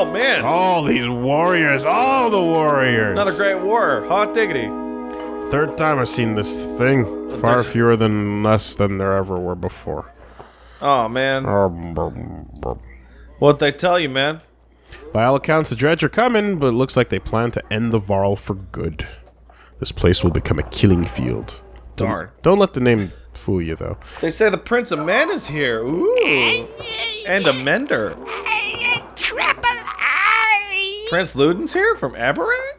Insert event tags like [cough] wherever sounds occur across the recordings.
Oh man, All these warriors, all the warriors. another great war. Hot diggity. Third time I've seen this thing. Far did fewer than less than there ever were before. Oh man, oh, By what they tell you, man? By all accounts, the Dredge are coming, but it looks like they plan to end the Varl for good. This place will become a killing field. Darn. Don't let the name fool you, though. They say the Prince of Men is here. Ooh, and a Mender. Prince Ludin's here from Arberrang?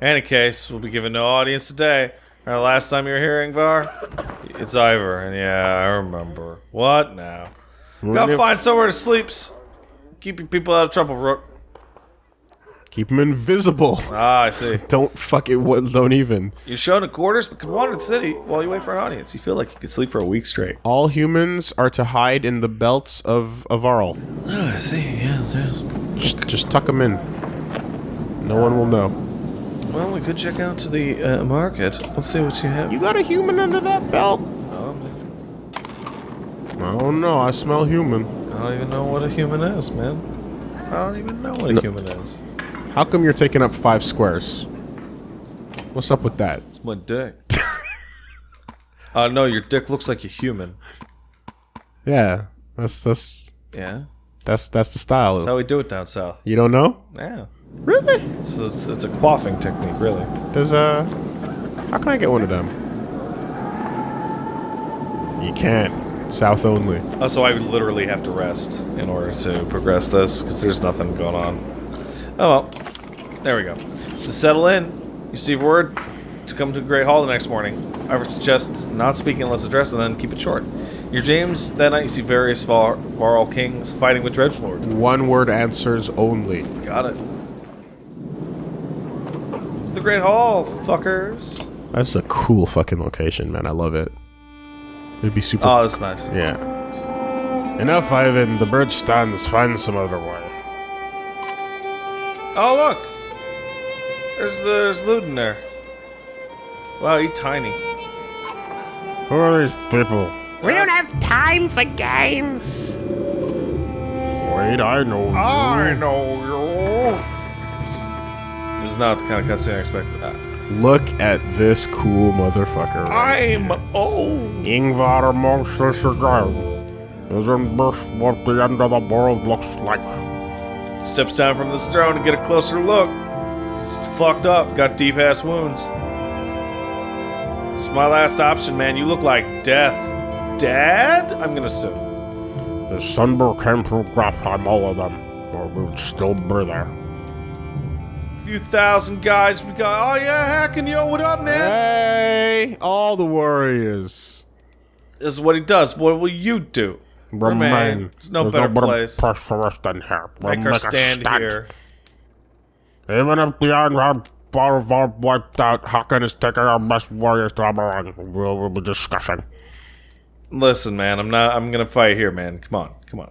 Any case, we'll be giving no audience today. Our last time you were here, Ingvar? It's Iver, and yeah, I remember. What now? Gotta find somewhere to sleep. Keep your people out of trouble, Rook. Keep them invisible. [laughs] Ah, I see. Don't fuck it. what- Don't even. You're shown in quarters, but the city while you wait for an audience. You feel like you could sleep for a week straight. All humans are to hide in the belts of of Varl. Oh, I see. Yeah, there's. Just, just tuck them in. No one will know. Well, we could check out to the uh, market. Let's see what you have. You got a human under that belt? Oh, man. I don't know. I smell human. I don't even know what a human is, man. I don't even know what a No. human is. How come you're taking up five squares? What's up with that? It's my dick. [laughs] uh, no, your dick looks like a human. Yeah, that's that's Yeah? that's that's the style. That's how we do it down south. you don't know? Yeah. Really? It's, it's, it's a quaffing technique, really. There's a. How can I get one of them? You can't. South only. Oh, so I would literally have to rest in order to progress this, because there's nothing going on. Oh well. There we go. To settle in, you receive word to come to Great Hall the next morning. Iver suggests not speaking unless addressed and then keep it short. Your James, that night you see various Var- Varl kings fighting with Dredge Lords. One word answers only. Got it. The Great Hall, fuckers. That's a cool fucking location, man. I love it. It'd be super. Oh, that's nice. yeah. Enough, Ivan. The bird stands. Find some other way. Oh, look! There's there's Ludin there. Wow, he's tiny. Who are these people? We don't have time for games. Wait, I know. you. I know you. This is not the kind of cutscene I expected. Uh, Look at this cool motherfucker. right I'm old. Ingvar amongst us again. Isn't this what the end of the world looks like? Steps down from this throne to get a closer look. He's fucked up. Got deep ass wounds. It's my last option, man. You look like death. Dad? I'm gonna sue. The Sunburn came through Grofheim, all of them. Or we would still be there. A few thousand guys. We got. Oh yeah, hacking yo, what up, man? Hey, all the warriors. This is what he does. What will you do? Remain. There's no better place. place for us than here. We'll Make our a stand here. Even if the Iron Bar of our wiped out, Hakon is taking our best warriors to Arberrang. We'll, we'll be discussing. Listen, man. I'm not. I'm gonna fight here, man. Come on, come on.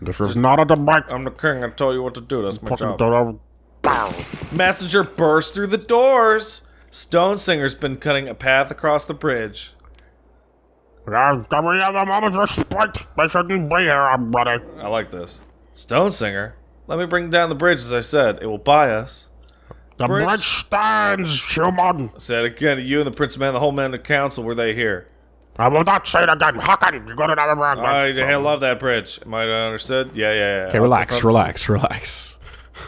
This is not a debate. I'm the king. I tell you what to do. That's my job. don't- Bow. Messenger burst through the doors. Stone Singer's been cutting a path across the bridge. Yeah, Can we have a moment's respect? They shouldn't be here, everybody. I like this. Stone Singer. Let me bring down the bridge, as I said. It will buy us. The Bridge- bridge stands, human. I said again, you and the Prince of Man, the whole men of council, were they here? I will not say it again. Hakon, you go to another round. I, I love that bridge. Am I understood? Yeah, yeah, yeah. Okay, I'll relax, relax, relax.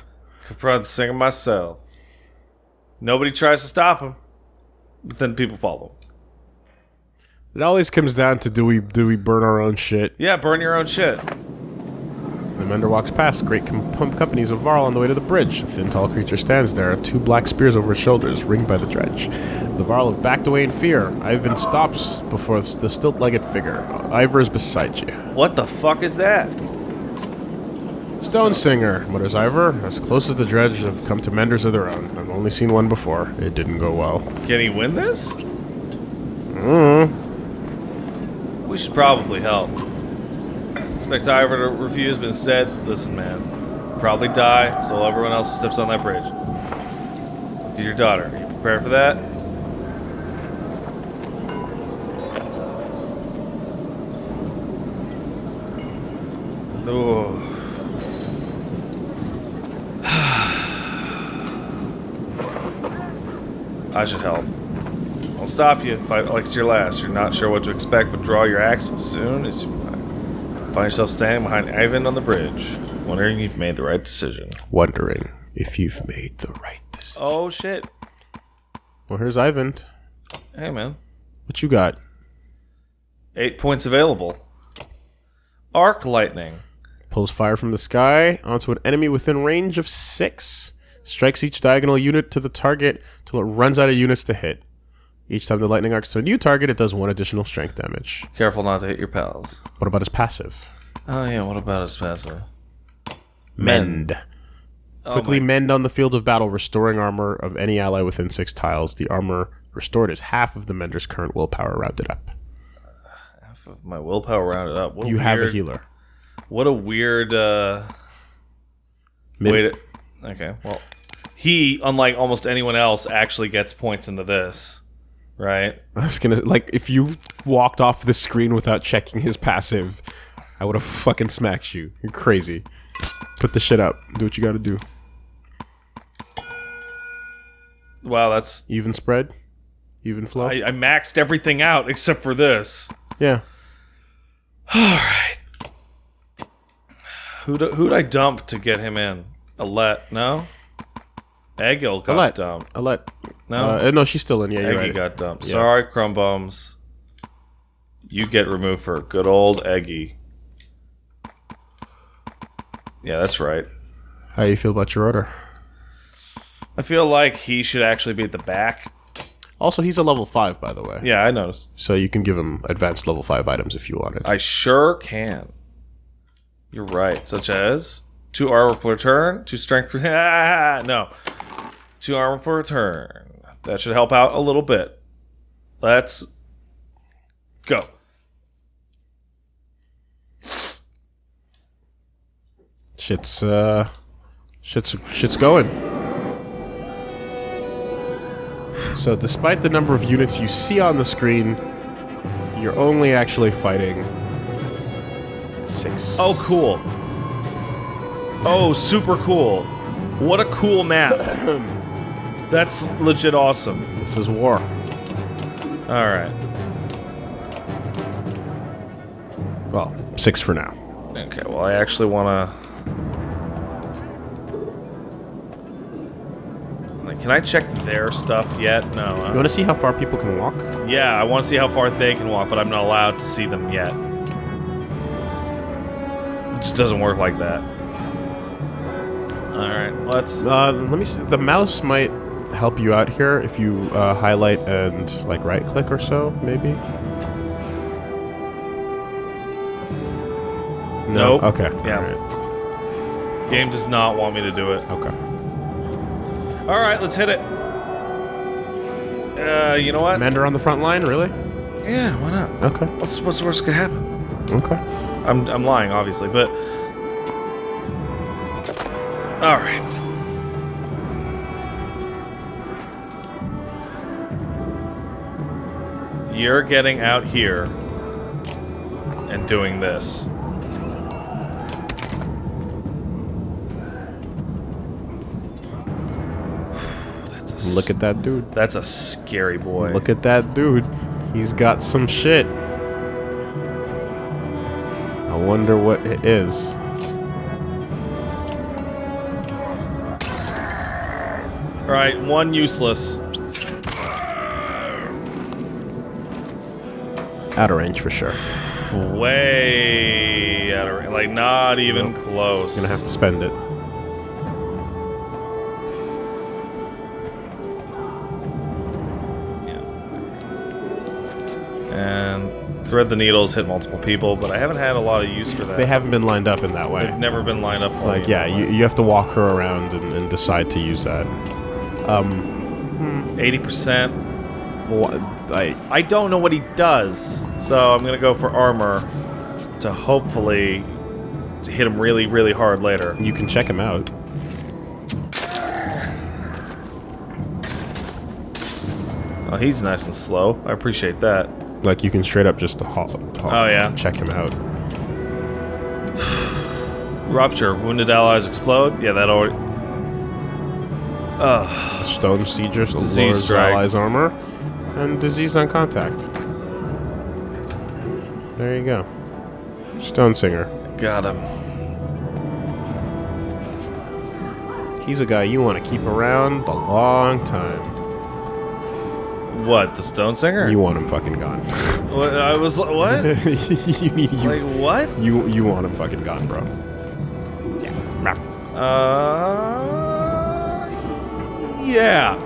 [laughs] Confront the singer myself. Nobody tries to stop him, but then people follow. It always comes down to do we do we burn our own shit? Yeah, burn your own shit. The Mender walks past great com- com- companies of Varl on the way to the bridge. A thin, tall creature stands there, two black spears over his shoulders, ringed by the dredge. The Varl have backed away in fear. Eyvind stops before the stilt-legged figure. Iver is beside you. What the fuck is that? Stone Singer, mutters Iver. As close as the dredge have come to menders of their own. I've only seen one before. It didn't go well. Can he win this? Mm. We should probably help. Spectacular review has been said. Listen, man. Probably die, so everyone else steps on that bridge. Your daughter. Are you prepared for that? Oh. [sighs] I should help. Stop you. Fight like it's your last. You're not sure what to expect, but draw your axe as soon as you find yourself standing behind Eyvind on the bridge, wondering if you've made the right decision. Wondering if you've made the right decision. Oh shit! Well, here's Eyvind. Hey man, What you got? eight points available. Arc lightning. Pulls fire from the sky onto an enemy within range of six. Strikes each diagonal unit to the target till it runs out of units to hit. Each time the lightning arcs to a new target, it does one additional strength damage. Careful not to hit your pals. What about his passive? Oh yeah, what about his passive? Mend. Oh Quickly mend on the field of battle, restoring armor of any ally within six tiles. The armor restored is half of the mender's current willpower rounded up. half of my willpower rounded up. What You have a healer. What a weird uh way Okay, well he, unlike almost anyone else, actually gets points into this. Right? I was gonna like if you walked off the screen without checking his passive, I would have fucking smacked you. You're crazy. Put the shit up. Do what you gotta do. Wow, that's Even spread, even flow. I, I maxed everything out except for this. yeah. All right. Who'd, who'd I dump to get him in? Alette, no? Egil got Alette. dumped. Alette. No? Uh, no, she's still in. Yeah, you're Eggy right. got dumped. Yeah. Sorry, Crumbums. You get removed for good old Eggy. Yeah, that's right. How you feel about your order? I feel like he should actually be at the back. Also, he's a level five, by the way. Yeah, I noticed. So you can give him advanced level five items if you wanted. I sure can. You're right. Such as two armor per turn, two strength per [laughs] ah, no, two armor for a turn. That should help out a little bit. Let's go. Shit's uh, shit's shit's going. So, despite the number of units you see on the screen, you're only actually fighting six. Oh, cool. Oh, super cool. What a cool map. [laughs] That's legit awesome. this is war. All right. Well, six for now. Okay, well, I actually want to. Can I check their stuff yet? No. You want to see how far people can walk? Yeah, I want to see how far they can walk, but I'm not allowed to see them yet. It just doesn't work like that. Alright, let's... Uh, let me see. The mouse might help you out here if you uh, highlight and like right click or so, maybe. No. Nope. Okay. Yeah. Game does not want me to do it. Okay. Alright, let's hit it. Uh, you know what? Mender on the front line, really? Yeah, why not? Okay. What's, what's the worst could happen? Okay. I'm, I'm lying, obviously, but... Alright. You're getting out here and doing this. That's Look at that dude. That's a scary boy. Look at that dude. He's got some shit. I wonder what it is. Alright, one useless. Out of range for sure. Way out of range. like not even close. Gonna have to spend it. And thread the needles hit multiple people, but I haven't had a lot of use for that. They haven't been lined up in that way. They've never been lined up Like, yeah, you, you have to walk her around and, and decide to use that. Um, eighty percent. I, I don't know what he does, so I'm gonna go for armor to hopefully hit him really, really hard later. you can check him out. Oh, he's nice and slow. I appreciate that. Like, you can straight up just haul, haul- Oh, yeah. check him out. [sighs] Rupture. Wounded allies explode. Yeah, that already. Ugh. Stone Siegers, Disease. Allies Armor, and Disease on Contact. There you go. Stone Singer. Got him. He's a guy you want to keep around a long time. What? The Stone Singer? You want him fucking gone. What, I was like, what? [laughs] you, need- you, like what? you, you want him fucking gone, bro. Yeah. Uh. Yeah.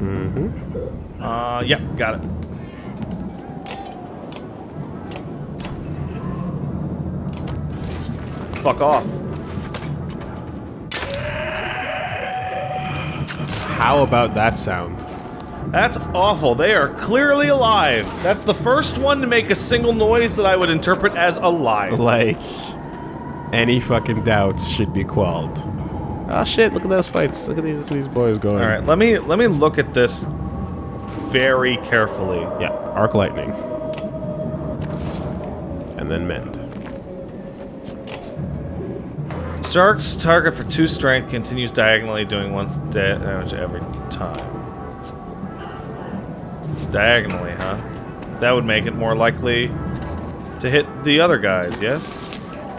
Mm-hmm. Uh, yeah, got it. Fuck off. How about that sound? That's awful. They are clearly alive. That's the first one to make a single noise that I would interpret as alive. Like, any fucking doubts should be quelled. Oh shit, look at those fights. Look at these, look at these boys going. All right, let me let me look at this very carefully. Yeah, arc lightning. And then mend. Stark's target for two strength continues diagonally, doing one da- damage every time. Diagonally, huh? That would make it more likely to hit the other guys. Yes,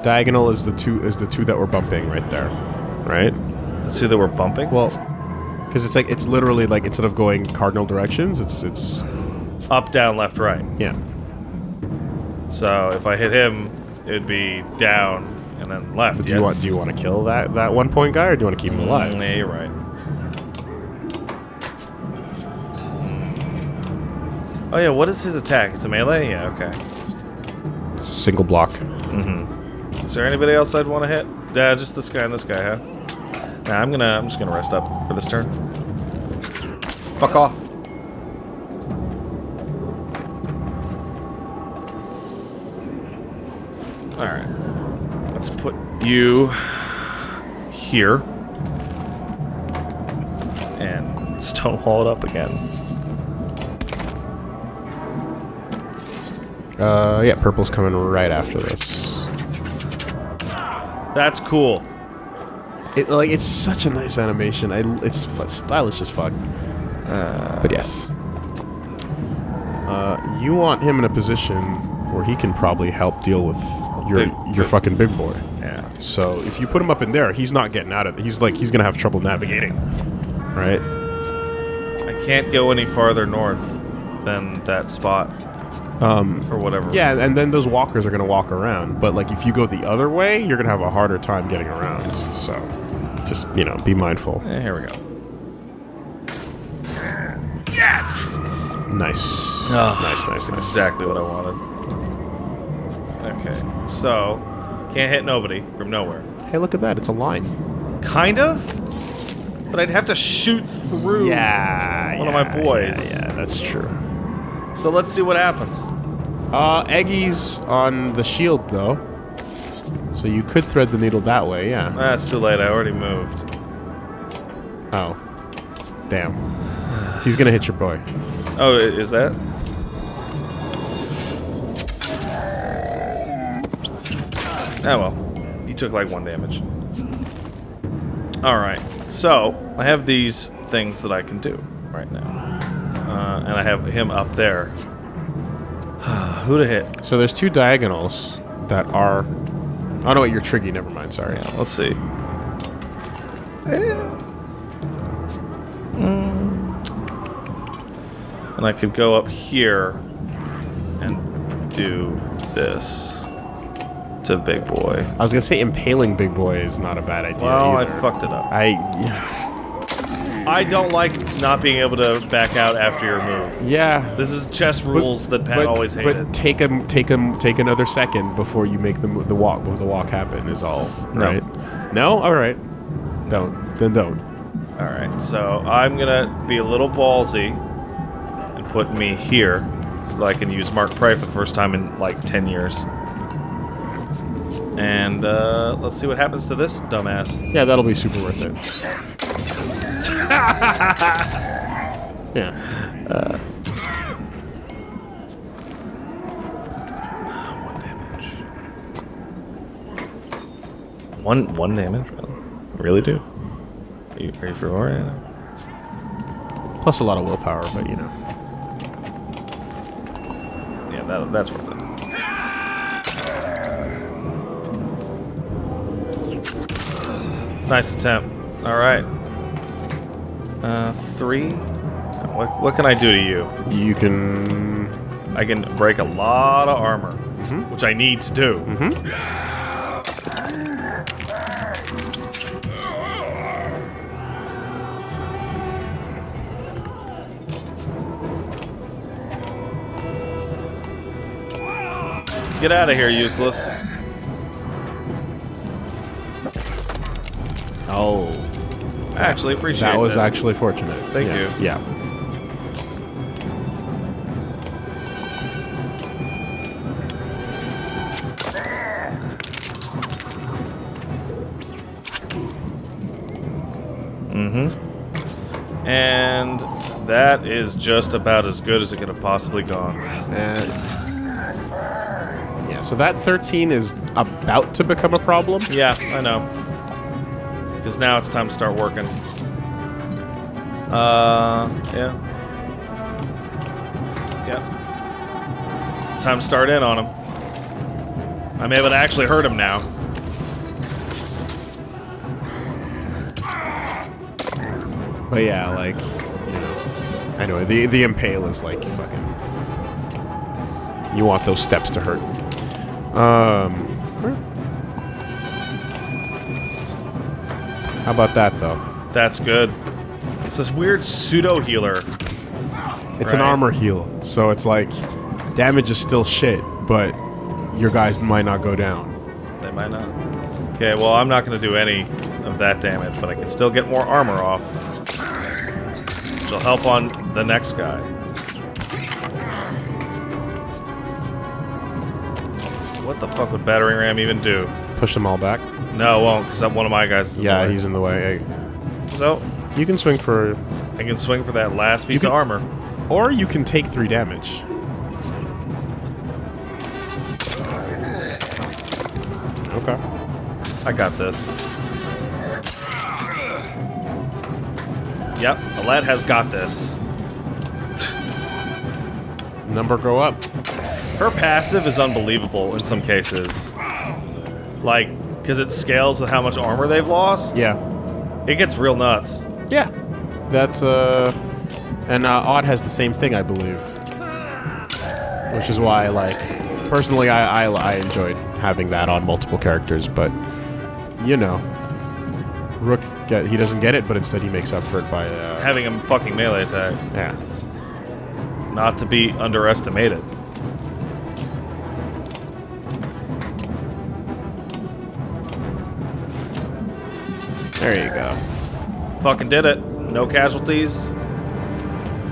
Diagonal is the two is the two that we're bumping right there. Right? See that we're bumping. Well, because it's like it's literally like instead of going cardinal directions, it's it's Up, down, left, right. yeah. So if I hit him, it'd be down and then left. But do yeah? you want do you want to kill that that one point guy or do you want to keep him alive? Mm, yeah, you're right. Oh yeah, what is his attack? It's a melee? Yeah, okay. It's a single block. Is there anybody else I'd want to hit? Yeah, just this guy and this guy, huh? Nah, I'm gonna I'm just gonna rest up for this turn. Fuck off. Alright. Let's put you here. And stonewall it up again. Uh, yeah, purple's coming right after this. That's cool. It like it's such a nice animation. I it's stylish as fuck. but yes, uh, you want him in a position where he can probably help deal with your Big- your big- fucking big boy. Yeah. So if you put him up in there, he's not getting out of it. He's like he's gonna have trouble navigating, right? I can't go any farther north than that spot. Um, for whatever. Yeah, and then those walkers are gonna walk around. But like if you go the other way, you're gonna have a harder time getting around. So just you know, be mindful. Eh, here we go. Yes! Nice, Oh, nice, nice, That's nice. exactly what I wanted. Okay, so can't hit nobody from nowhere. Hey, look at that! It's a line. Kind of, but I'd have to shoot through. Yeah, one of my boys. Yeah, yeah, that's true. So let's see what happens. Uh, Eggy's on the shield though, so you could thread the needle that way. Yeah. That's too late. I already moved. Oh, damn. He's gonna hit your boy. Oh, is that? Oh well, he took like one damage. All right, so I have these things that I can do right now, and I have him up there. [sighs] Who to hit? So there's two diagonals that are. Oh no, wait, you're Triggy. Never mind. Sorry. Yeah, let's see. Mm. And I could go up here and do this to Big Boy. I was gonna say impaling big boy is not a bad idea. Well, I fucked it up. I. I don't like not being able to back out after your move. Yeah. This is chess rules that Pat but, always hated. But take a take a take another second before you make the the walk before the walk happen is all No. right. No, all right. Don't then don't. All right, so I'm gonna be a little ballsy and put me here so that I can use Mark Prey for the first time in like 10 years. And uh, let's see what happens to this dumbass. Yeah, that'll be super worth it. Yeah. One damage. One one damage, really? Really, dude? Are you, are you for more? Plus a lot of willpower, but you know. Yeah, that, that's worth it. Nice attempt. All right. Uh, three. What, what can I do to you? You can. I can break a lot of armor, which I need to do. mhm Get out of here, useless. Actually, appreciate That was it. actually fortunate. Thank Yeah. you. Yeah. Mm-hmm. And that is just about as good as it could have possibly gone. And yeah, so that 13 is about to become a problem. Yeah, I know. Because now it's time to start working. Uh, yeah. Yeah. Time to start in on him. I'm able to actually hurt him now. But yeah, like, you know, anyway, the the impale is like fucking. You want those steps to hurt. Um. How about that though? That's good. It's this weird pseudo healer. It's an armor heal, so it's like damage is still shit, but your guys might not go down. They might not. Okay, well, I'm not going to do any of that damage, but I can still get more armor off. Which will help on the next guy. What the fuck would Battering Ram even do? Push them all back. No, it won't, because one of my guys is in Yeah, the way. he's in the way. So, You can swing for, I can swing for that last piece can- of armor. or you can take three damage. Okay. I got this. Yep, Alette has got this. Number go up. Her passive is unbelievable in some cases. Like, because it scales with how much armor they've lost. Yeah. It gets real nuts. Yeah. That's uh, and uh, Odd has the same thing, I believe. Which is why, like, personally, I, I I enjoyed having that on multiple characters, but you know, Rook get he doesn't get it, but instead he makes up for it by uh, Having a fucking melee attack. yeah. Not to be underestimated. There you go. Fucking did it. No casualties.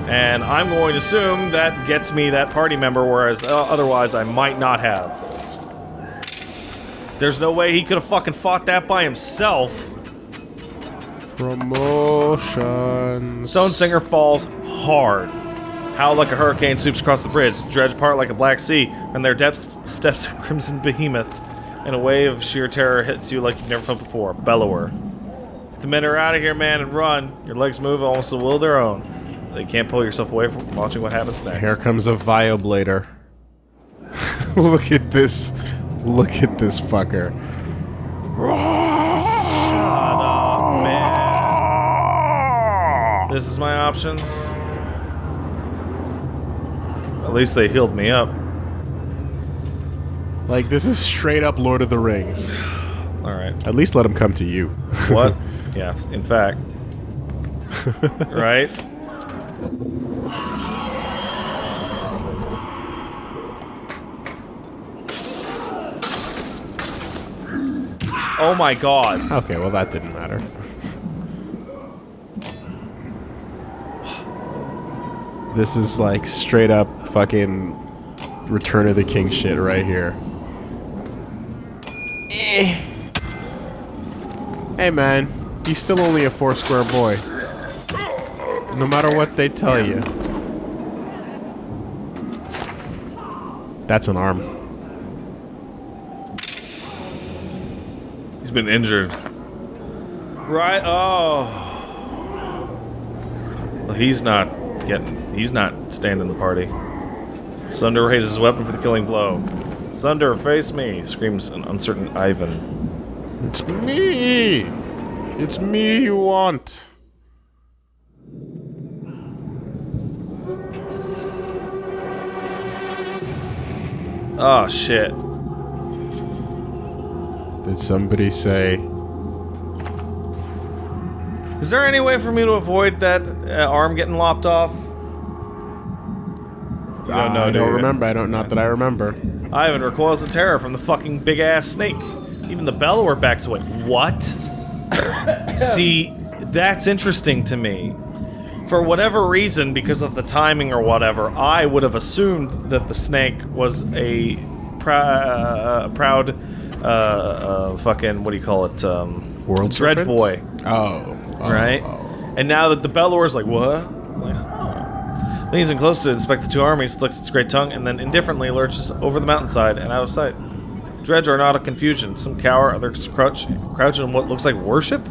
And I'm going to assume that gets me that party member, whereas uh, otherwise I might not have. There's no way he could have fucking fought that by himself. Promotion. Stone Singer falls hard. Howl like a hurricane sweeps across the bridge, dredge part like a black sea, and their depths steps a crimson behemoth. And a wave of sheer terror hits you like you've never felt before. Bellower. Get the men are out of here, man, and run. Your legs move almost at will of their own. They can't pull yourself away from watching what happens next. Here comes a Vioblader. [laughs] Look at this. Look at this fucker. Shut up, man. This is my options. At least they healed me up. Like this is straight up Lord of the Rings. Alright. At least let him come to you. What? [laughs] yeah, in fact. right? Oh my god. okay, well that didn't matter. This is like straight up fucking Return of the King shit right here. Eh. Hey man, he's still only a four square boy. No matter what they tell you. That's an arm. He's been injured. Right. Oh. Well, he's not getting. He's not standing the party. Sunder raises his weapon for the killing blow. Sunder, face me! screams an uncertain Eyvind. It's me! It's me you want. Oh shit. Did somebody say Is there any way for me to avoid that uh, arm getting lopped off? You don't know, I do don't you? remember. I don't. Not that I remember. Eyvind recoils in terror from the fucking big ass snake. Even the bellower backs away. What? See, that's interesting to me. For whatever reason, because of the timing or whatever, I would have assumed that the snake was a prou- uh, proud, uh, uh, fucking, what do you call it? Um, World Dredge serpent? boy, Oh. oh, right? oh. And now that the bellower's like, what? I'm like. Leans in close to inspect the two armies, flicks its great tongue, and then indifferently lurches over the mountainside and out of sight. Dredge are not a confusion. Some cower, others crouch, crouch in what looks like worship?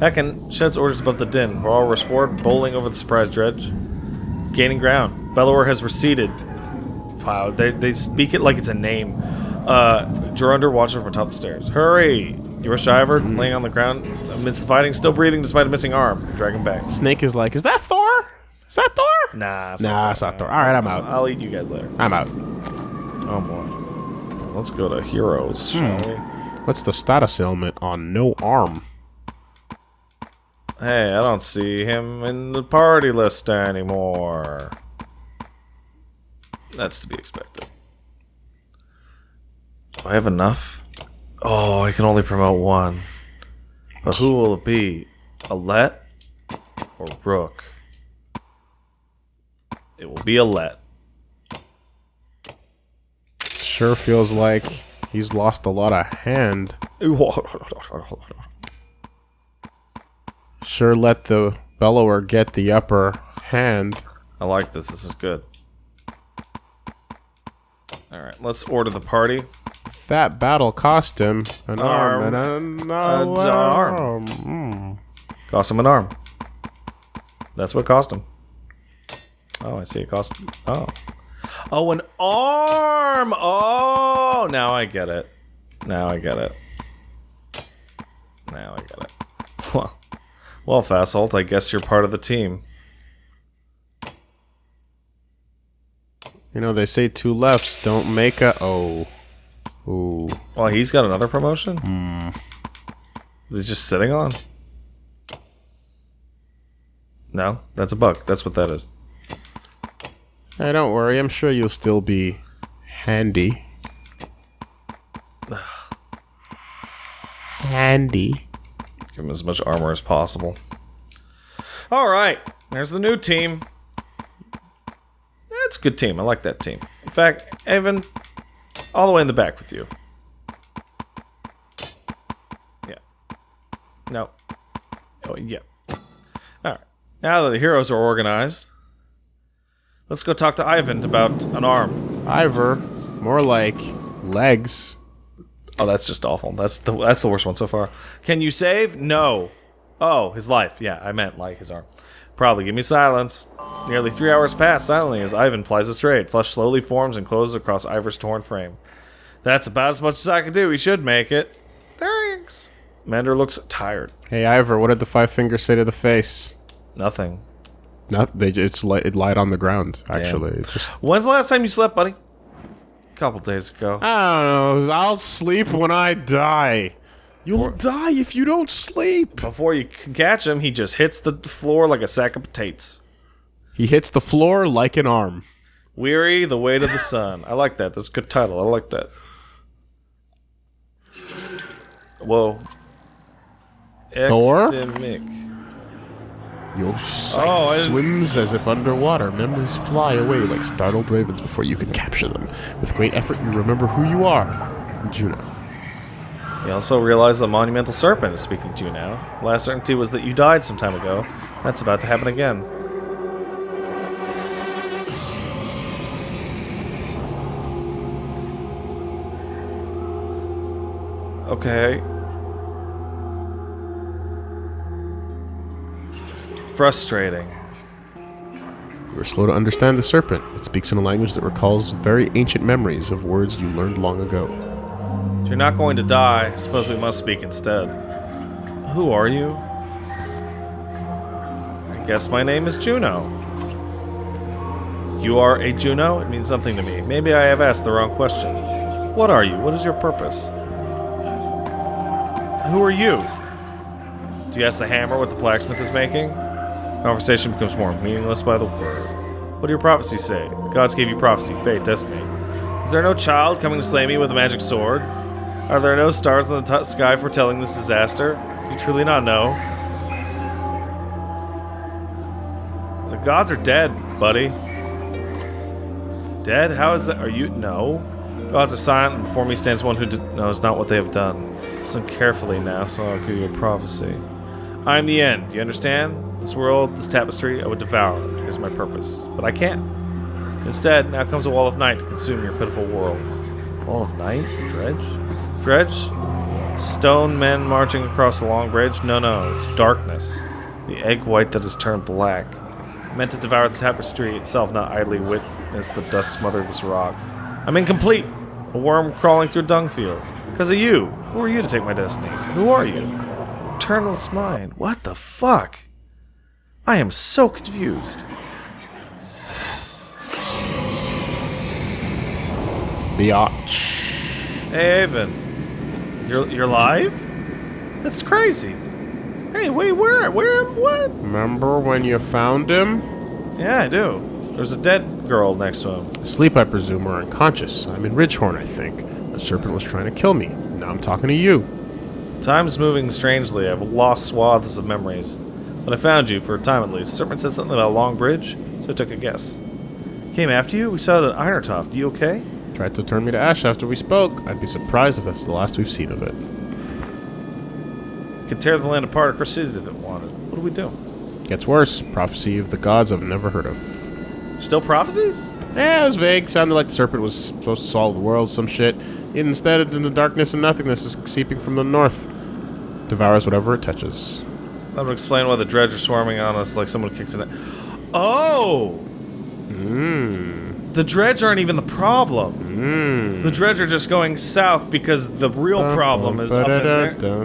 Hakon sheds orders above the din. Varl rushes forward, bowling over the surprise Dredge. Gaining ground. Bellower has receded. Wow, they, they speak it like it's a name. Uh, watches from atop the stairs. Hurry! You rush to Iver, laying on the ground amidst the fighting, still breathing despite a missing arm. Drag him back. Snake is like, is that Thor? Is that Thor? Nah, it's Nah, it's not Thor. All right, I'm out. I'll eat you guys later. I'm out. Oh boy. Let's go to heroes, shall we? What's the status ailment on no arm? Hey, I don't see him in the party list anymore. That's to be expected. Do I have enough? Oh, I can only promote one. But who will it be? Alette or Rook? It will be Alette. Sure feels like he's lost a lot of hand. [laughs] Sure let the bellower get the upper hand. I like this. This is good. Alright, let's order the party. That battle cost him an arm, Arm. and an arm. arm. Mm. Cost him an arm. That's what cost him. Oh, I see. It cost. Oh. Oh, an arm! Oh! Now I get it. Now I get it. Now I get it. [laughs] Well, well, Fasolt, I guess you're part of the team. You know, they say two lefts don't make a. Oh. Ooh. Well, he's got another promotion? Hmm. He's just sitting on? No, that's a bug. That's what that is. Hey, don't worry. I'm sure you'll still be handy. [sighs] handy. Give him as much armor as possible. Alright, there's the new team. That's a good team. I like that team. In fact, Eyvind, all the way in the back with you. Yeah. No. Oh, yeah. Alright. Now that the heroes are organized, let's go talk to Ivan about an arm. Iver, more like legs. Oh, that's just awful. That's the that's the worst one so far. Can you save? No. Oh, his life. Yeah, I meant like his arm. Probably give me silence. Nearly three hours pass silently as Eyvind plies his trade. Flesh slowly forms and closes across Iver's torn frame. That's about as much as I can do. We should make it. Thanks. Mender looks tired. Hey, Iver, what did the five fingers say to the face? Nothing. Not they just li- it lied on the ground. Actually, just When's the last time you slept, buddy? Couple days ago. I don't know. I'll sleep when I die. You'll die if you don't sleep. Before you can catch him, he just hits the floor like a sack of potatoes. He hits the floor like an arm. Weary, the weight of the sun. I like that. That's a good title. I like that. Whoa. Thor? Eximic. Your oh, sight Oh, swims as if underwater. Memories fly away like startled ravens before you can capture them. With great effort, you remember who you are. Juno. You also realize the monumental serpent is speaking to you now. Last certainty was that you died some time ago. That's about to happen again. Okay. Frustrating. You are slow to understand the serpent. It speaks in a language that recalls very ancient memories of words you learned long ago. If you're not going to die, suppose we must speak instead. Who are you? I guess my name is Juno. You are a Juno? It means something to me. Maybe I have asked the wrong question. What are you? What is your purpose? Who are you? Do you ask the hammer what the blacksmith is making? Conversation becomes more meaningless by the word. What do your prophecies say? The gods gave you prophecy, fate, destiny. Is there no child coming to slay me with a magic sword? Are there no stars in the sky foretelling this disaster? You truly not know? The gods are dead, buddy. Dead? How is that? Are you? No. Gods are silent, and before me stands one who knows not what they have done. Listen carefully now, so I'll give you a prophecy. I am the end. Do you understand? This world, this tapestry, I would devour it. Here's my purpose. But I can't. Instead, now comes a wall of night to consume your pitiful world. Wall of night? Dredge? Dredge? Stone men marching across a long bridge? No, no, it's darkness. The egg white that has turned black. Meant to devour the tapestry itself, not idly witness the dust smother this rock. I'm incomplete! A worm crawling through a dung field. Because of you. Who are you to take my destiny? Who are you? Eternal's mine. What the fuck? I am so confused. Biatch. Hey, Eyvind. You're you're live? That's crazy. Hey, wait, where? Where? What? Remember when you found him? Yeah, I do. There's a dead girl next to him. Asleep, I presume, or unconscious. I'm in Ridgehorn, I think. The serpent was trying to kill me. Now I'm talking to you. Time's moving strangely. I've lost swaths of memories. But I found you, for a time at least. Serpent said something about a long bridge, so I took a guess. Came after you? We saw it at Einartoft. You okay? Tried to turn me to ash after we spoke. I'd be surprised if that's the last we've seen of it. Could tear the land apart across cities if it wanted. What do we do? Gets worse. Prophecy of the gods I've never heard of. Still prophecies? Yeah, it was vague. Sounded like the serpent was supposed to solve the world, some shit. Instead, it's in the darkness and nothingness is seeping from the north. Devours whatever it touches. That would explain why the dredge are swarming on us like someone kicked it. Oh! Mmm. The dredge aren't even the problem. Mmm. The dredge are just going south because the real problem is up in there.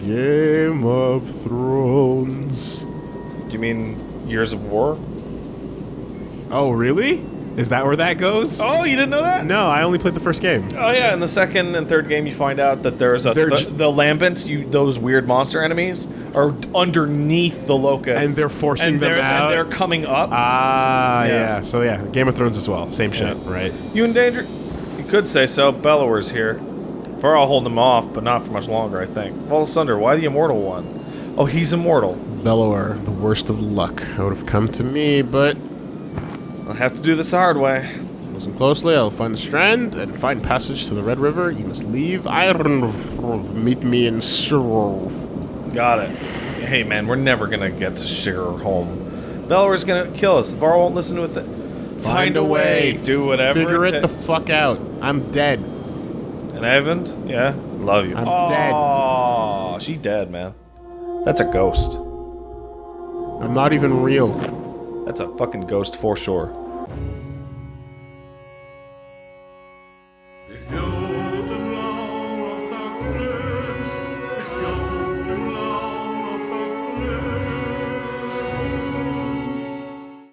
Game of Thrones. Do you mean Gears of War? Oh, really? Is that where that goes? Oh, you didn't know that? No, I only played the first game. Oh yeah, in the second and third game, you find out that there's a They're the, j- lambent, you those weird monster enemies are underneath the locust, And they're forcing and them they're, out? And they're coming up. Ah, Yeah. yeah. So yeah, Game of Thrones as well. Same shit, Yeah. right? you in danger? You could say so. Bellower's here. Varl holding him off, but not for much longer, I think. Fall asunder. Why the immortal one? Oh, he's immortal. Bellower, the worst of luck. I would have come to me, but I'll have to do this the hard way. listen closely. I'll find a strand and find passage to the Red River. You must leave Iron. Meet me in Surrey. Got it. Hey, man, we're never gonna get to Sugar home. Bellower's gonna kill us. Var won't listen with it. Find, a way. Do whatever. Figure it ta- the fuck out. I'm dead. And I haven't? Yeah. Love you. I'm dead. Oh, she dead, man. That's a ghost. I'm not even real. That's a fucking ghost for sure.